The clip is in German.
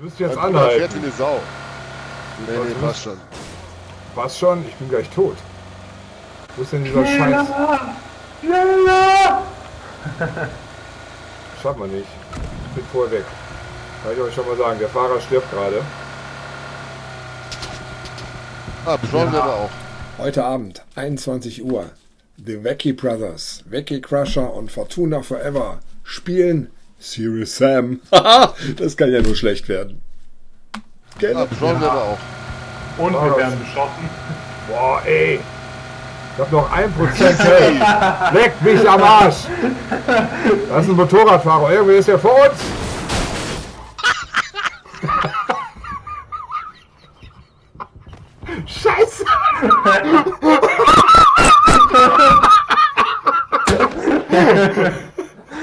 Du müsst jetzt Mein Bruder fährt anhalten. wie eine Sau. Nee, Was nee, passt schon. Was schon? Ich bin gleich tot. Wo ist denn dieser Scheiß? Schneller! Schafft man nicht. Ich bin vorher weg. Kann ich euch schon mal sagen, der Fahrer stirbt gerade. Ah, beschleunigen wir aber auch. Heute Abend, 21 Uhr. The Wacky Brothers, Wacky Crusher und Fortuna Forever spielen Serious Sam. das kann ja nur schlecht werden. Gell? Ah, John ja. aber auch. Und wir werden beschossen. Boah, ey. Ich hab noch ein Prozent. hey. Leck mich am Arsch. Das ist ein Motorradfahrer. Irgendwie ist er vor uns. Scheiße!